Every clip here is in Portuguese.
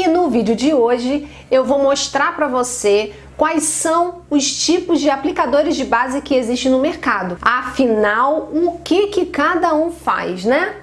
E no vídeo de hoje eu vou mostrar para você quais são os tipos de aplicadores de base que existem no mercado. Afinal, o que, que cada um faz, né?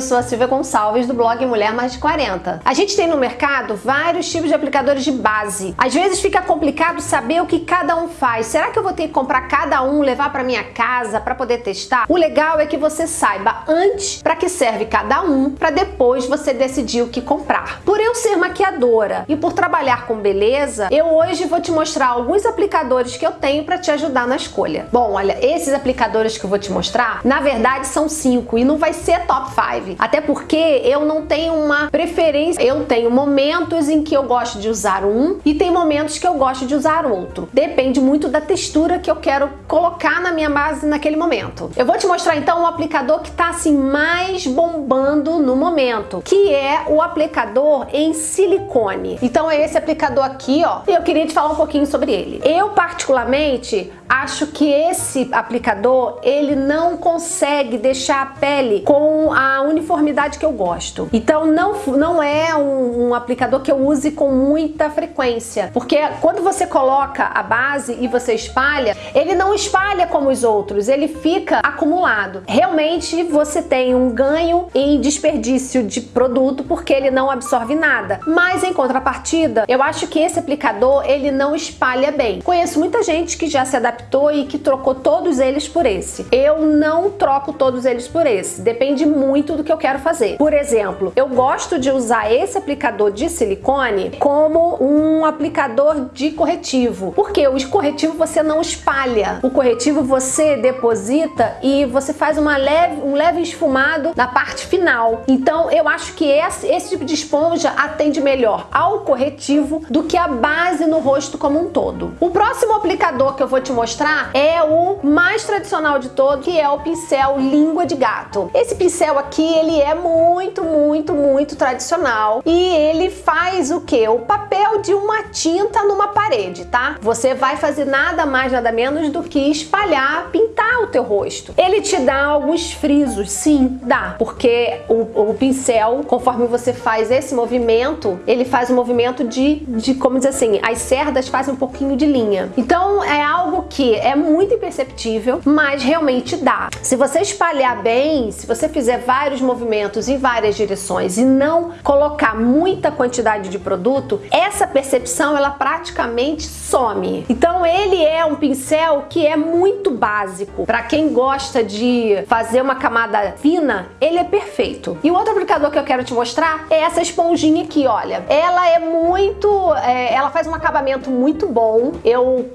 Eu sou a Silvia Gonçalves do blog Mulher Mais de 40. A gente tem no mercado vários tipos de aplicadores de base. Às vezes fica complicado saber o que cada um faz. Será que eu vou ter que comprar cada um, levar para minha casa para poder testar? O legal é que você saiba antes para que serve cada um, para depois você decidir o que comprar. Por eu ser maquiadora e por trabalhar com beleza, eu hoje vou te mostrar alguns aplicadores que eu tenho para te ajudar na escolha. Bom, olha, esses aplicadores que eu vou te mostrar, na verdade são cinco e não vai ser top 5. Até porque eu não tenho uma preferência. Eu tenho momentos em que eu gosto de usar um e tem momentos que eu gosto de usar outro. Depende muito da textura que eu quero colocar na minha base naquele momento. Eu vou te mostrar então um aplicador que está assim mais bombando no momento, que é o aplicador em silicone. Então é esse aplicador aqui, ó. E eu queria te falar um pouquinho sobre ele. Eu particularmente acho que esse aplicador ele não consegue deixar a pele com a uniformidade que eu gosto. Então não, não é um, um, aplicador que eu use com muita frequência, porque quando você coloca a base e você espalha, ele não espalha como os outros, ele fica acumulado. Realmente você tem um ganho em desperdício de produto porque ele não absorve nada. Mas em contrapartida, eu acho que esse aplicador ele não espalha bem. Conheço muita gente que já se adaptou e que trocou todos eles por esse. Eu não troco todos eles por esse, depende muito do que eu quero fazer. Por exemplo, eu gosto de usar esse aplicador de silicone como um aplicador de corretivo, porque o corretivo você não espalha, o corretivo você deposita e você faz uma leve, um leve esfumado na parte final. Então eu acho que esse, esse tipo de esponja atende melhor ao corretivo do que a base no rosto como um todo. O próximo aplicador que eu vou te mostrar é o mais tradicional de todos, que é o pincel língua de gato. Esse pincel aqui, ele é muito, muito, muito tradicional e ele faz o que? O papel de uma tinta numa parede, tá? Você vai fazer nada mais, nada menos do que espalhar, pintar o teu rosto. Ele te dá alguns frisos, sim, dá, porque o, o pincel, conforme você faz esse movimento, ele faz um movimento de, de, como dizer assim, as cerdas fazem um pouquinho de linha. Então é algo que é muito imperceptível, mas realmente dá. Se você espalhar bem, se você fizer vários movimentos em várias direções e não colocar muita quantidade de produto, essa percepção ela praticamente some. Então ele é um pincel que é muito básico. Para quem gosta de fazer uma camada fina, ele é perfeito. E o outro aplicador que eu quero te mostrar é essa esponjinha aqui, olha. Ela é muito... É, ela faz um acabamento muito bom. Eu...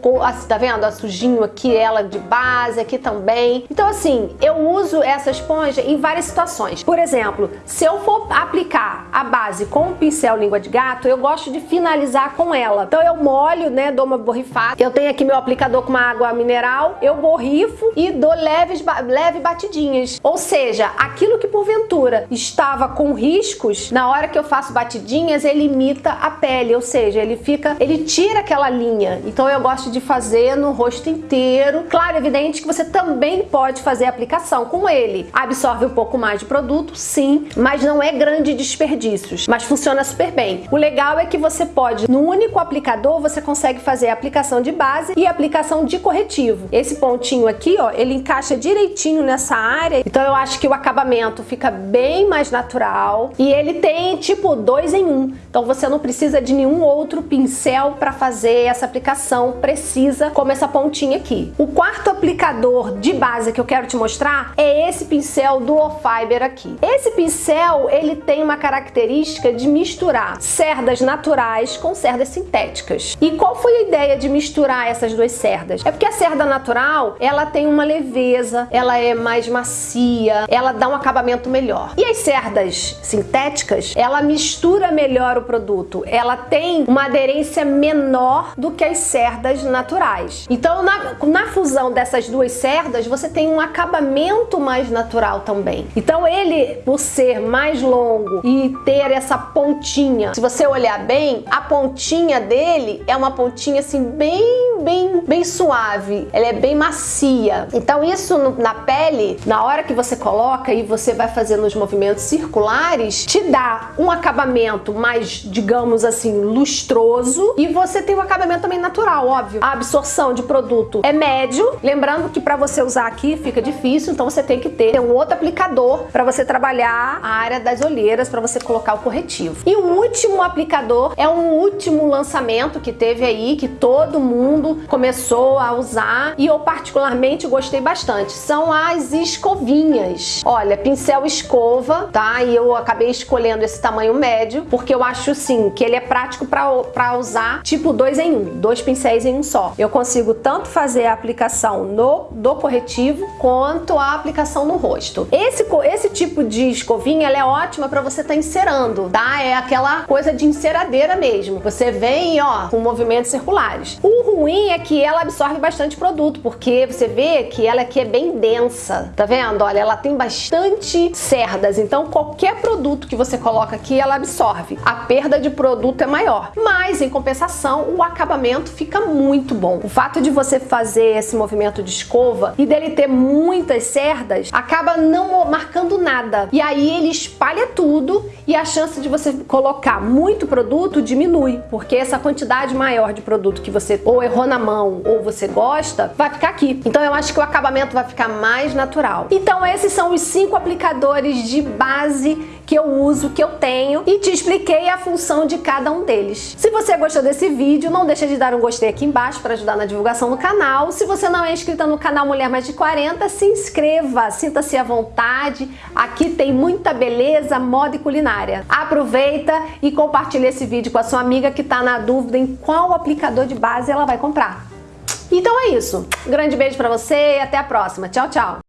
Tá vendo? A sujinha aqui, ela de base, aqui também. Então assim, eu uso essa esponja em várias situações. Por exemplo, se eu for aplicar a base com o pincel língua de gato, eu gosto de finalizar com ela. Então eu molho, né, dou uma borrifada. Eu tenho aqui meu aplicador com uma água mineral, eu borrifo e dou leves, leve batidinhas. Ou seja, aquilo que porventura estava com riscos, na hora que eu faço batidinhas, ele imita a pele, ou seja, ele fica, ele tira aquela linha. Então eu gosto de fazer no rosto inteiro. Claro, evidente que você também pode fazer aplicação com ele. Absorve um pouco mais de produto, sim, mas não é grande desperdícios, mas funciona super bem. O legal é que você pode, no único aplicador, você consegue fazer a aplicação de base e aplicação de corretivo. Esse pontinho aqui, ó, ele encaixa direitinho nessa área, então eu acho que o acabamento fica bem mais natural e ele tem tipo dois em um, então você não precisa de nenhum outro pincel para fazer essa aplicação precisa, como essa pontinha aqui. O quarto aplicador de base que eu quero te mostrar é esse pincel Duo Fiber aqui. Esse pincel, ele tem uma característica de misturar cerdas naturais com cerdas sintéticas. E qual foi a ideia de misturar essas duas cerdas? É porque a cerda natural, ela tem uma leveza, ela é mais macia, ela dá um acabamento melhor. E as cerdas sintéticas, ela mistura melhor o produto, ela tem uma aderência menor do que as cerdas naturais. Então, na, na fusão dessas duas cerdas, você tem um acabamento mais natural também. Então ele, por ser mais longo e ter essa pontinha, se você olhar bem, a pontinha dele é uma pontinha assim bem, bem, bem suave. Ela é bem macia. Então isso na pele, na hora que você coloca e você vai fazendo os movimentos circulares, te dá um acabamento mais, digamos assim, lustroso e você tem um acabamento também natural, óbvio. A absorção de produto é médio, lembrando que para você usar aqui fica difícil, então você tem que ter um outro aplicador para você trabalhar a área das olheiras, para você colocar o corretivo. E o último aplicador é um último lançamento que teve aí, que todo mundo começou a usar e eu particularmente gostei bastante. São as escovinhas. Olha, pincel escova, tá? E eu acabei escolhendo esse tamanho médio, porque eu acho sim que ele é prático para usar tipo dois em um, dois pincéis em um só. Eu consigo tanto fazer a aplicação no do corretivo quanto a aplicação no rosto. Esse, esse tipo de escovinha ela é ótima para você estar tá encerando, tá? É aquela coisa de enceradeira mesmo. Você vem, ó, com movimentos circulares. O ruim é que ela absorve bastante produto, porque você vê que ela aqui é bem densa, tá vendo? Olha, ela tem bastante cerdas, então qualquer produto que você coloca aqui, ela absorve. A perda de produto é maior, mas em compensação, o acabamento fica muito bom. O fato de você fazer esse movimento de escova e dele ter muitas cerdas, acaba não marcando nada. E aí ele espalha tudo e a chance de você colocar muito produto diminui, porque essa quantidade maior de produto que você ou errou na mão ou você gosta, vai ficar aqui. Então eu acho que o acabamento vai ficar mais natural. Então esses são os cinco aplicadores de base que eu uso, que eu tenho e te expliquei a função de cada um deles. Se você gostou desse vídeo, não deixa de dar um gostei aqui embaixo para ajudar na divulgação do canal. Se você não é inscrita no canal Mulher Mais de 40, se inscreva, sinta-se à vontade. Aqui tem muita beleza, moda e culinária. Aproveita e compartilha esse vídeo com a sua amiga que está na dúvida em qual aplicador de base ela vai comprar. Então é isso. Um grande beijo para você e até a próxima. Tchau, tchau.